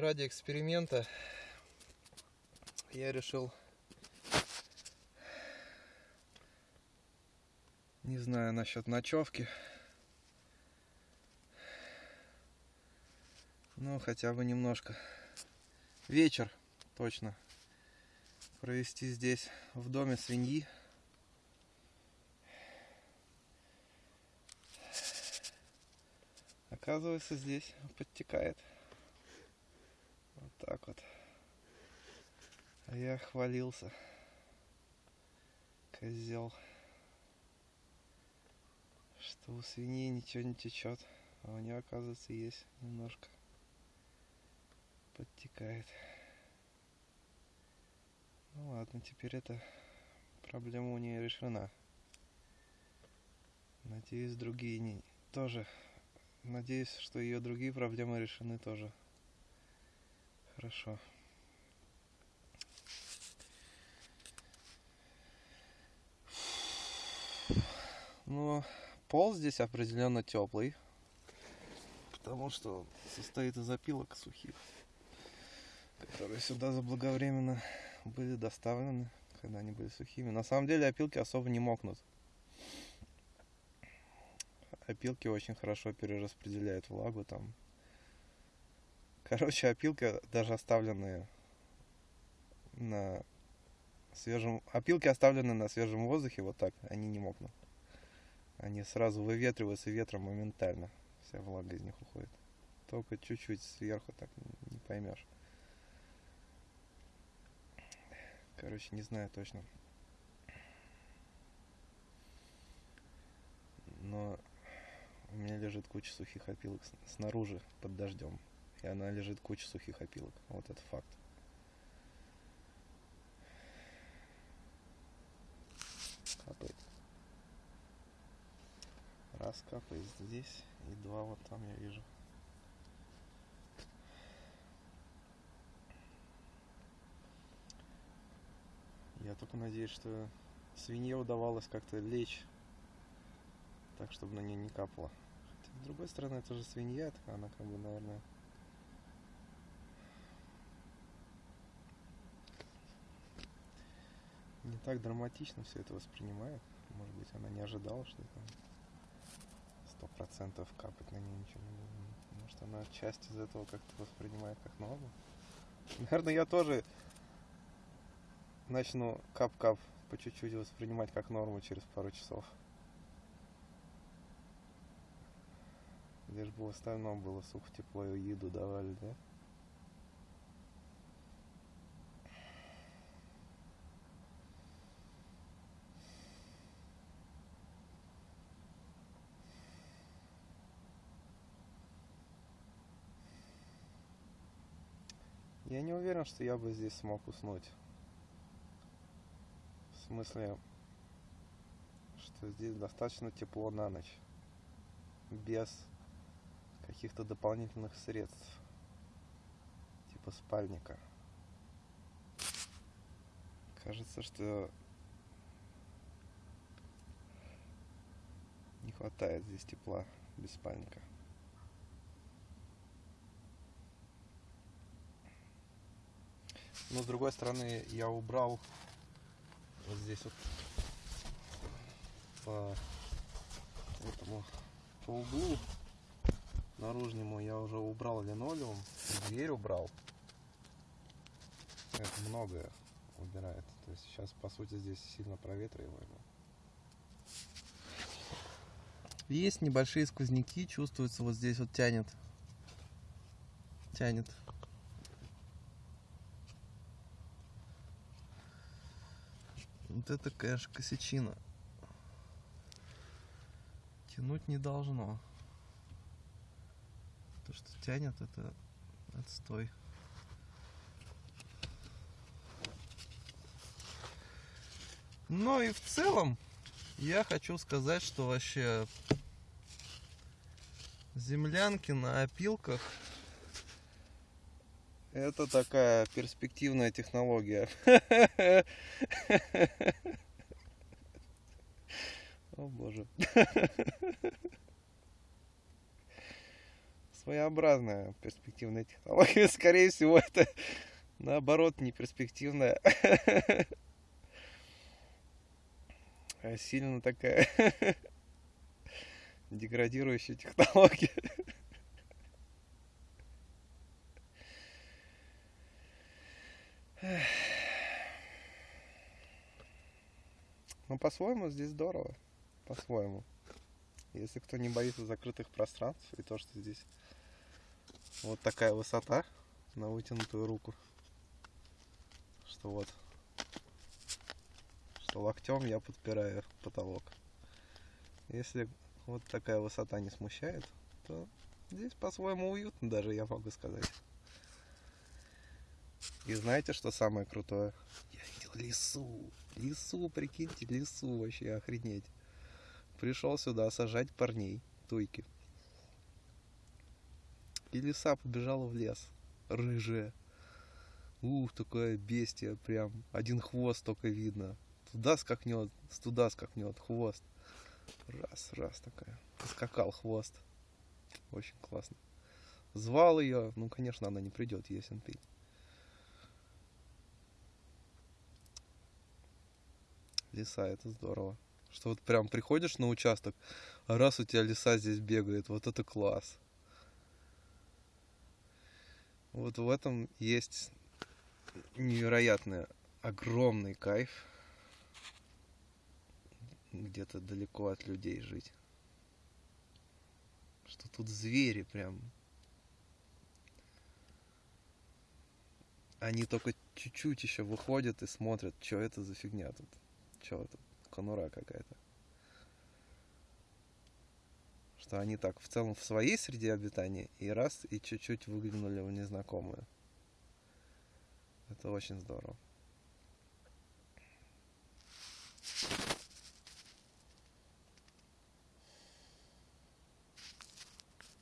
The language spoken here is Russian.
ради эксперимента я решил, не знаю насчет ночевки, ну хотя бы немножко вечер точно провести здесь в доме свиньи. Оказывается, здесь подтекает. Так вот. А я хвалился. Козел. Что у свиньи ничего не течет. А у нее, оказывается, есть немножко. Подтекает. Ну ладно, теперь эта проблема у нее решена. Надеюсь, другие не тоже. Надеюсь, что ее другие проблемы решены тоже. Хорошо. Ну, пол здесь определенно теплый. Потому что состоит из опилок сухих, которые сюда заблаговременно были доставлены, когда они были сухими. На самом деле опилки особо не мокнут. Опилки очень хорошо перераспределяют влагу там. Короче, опилки даже оставленные на свежем... Опилки оставленные на свежем воздухе, вот так, они не мокнут. Они сразу выветриваются ветром моментально. Вся влага из них уходит. Только чуть-чуть сверху так не поймешь. Короче, не знаю точно. Но у меня лежит куча сухих опилок снаружи под дождем. И она лежит куча сухих опилок. Вот это факт. Капает. Раз капает здесь и два вот там я вижу. Я только надеюсь, что свинье удавалось как-то лечь так, чтобы на нее не капало. Хотя, с другой стороны, это же свинья, она как бы, наверное, не так драматично все это воспринимает. Может быть, она не ожидала, что это сто процентов капать на нее ничего не будет. Может, она часть из этого как-то воспринимает как норму. Наверное, я тоже начну кап-кап по чуть-чуть воспринимать как норму через пару часов. Лишь бы в остальном было сухо, тепло и еду давали, да? Я не уверен, что я бы здесь смог уснуть. В смысле, что здесь достаточно тепло на ночь. Без каких-то дополнительных средств. Типа спальника. Кажется, что не хватает здесь тепла без спальника. Но с другой стороны, я убрал вот здесь вот по этому по углу наружнему я уже убрал линолеум, дверь убрал. Это многое убирает. То есть сейчас, по сути, здесь сильно проветриваемо. Есть небольшие сквозняки, чувствуется вот здесь вот тянет. Тянет. Вот это, конечно, косячина. Тянуть не должно. То, что тянет, это отстой. Ну и в целом, я хочу сказать, что вообще землянки на опилках это такая перспективная технология. О боже. своеобразная перспективная технология. Скорее всего, это наоборот не перспективная, а сильно такая деградирующая технология. Ну, по-своему здесь здорово. По-своему. Если кто не боится закрытых пространств и то, что здесь вот такая высота на вытянутую руку, что вот, что локтем я подпираю потолок. Если вот такая высота не смущает, то здесь по-своему уютно даже, я могу сказать. И знаете, что самое крутое? Я видел лесу. Лесу, прикиньте, лесу вообще охренеть пришел сюда сажать парней, туйки. И лиса побежала в лес, рыжая. Ух, такое бестия, прям один хвост только видно. Туда скакнет, туда скакнет, хвост. Раз, раз такая. Скакал хвост. Очень классно. Звал ее, ну, конечно, она не придет, ясен ты. Лиса, это здорово. Что вот прям приходишь на участок, а раз у тебя лиса здесь бегает, вот это класс. Вот в этом есть невероятный, огромный кайф где-то далеко от людей жить. Что тут звери прям. Они только чуть-чуть еще выходят и смотрят, что это за фигня тут черт, конура какая-то. Что они так в целом в своей среде обитания и раз и чуть-чуть выглянули в незнакомую. Это очень здорово.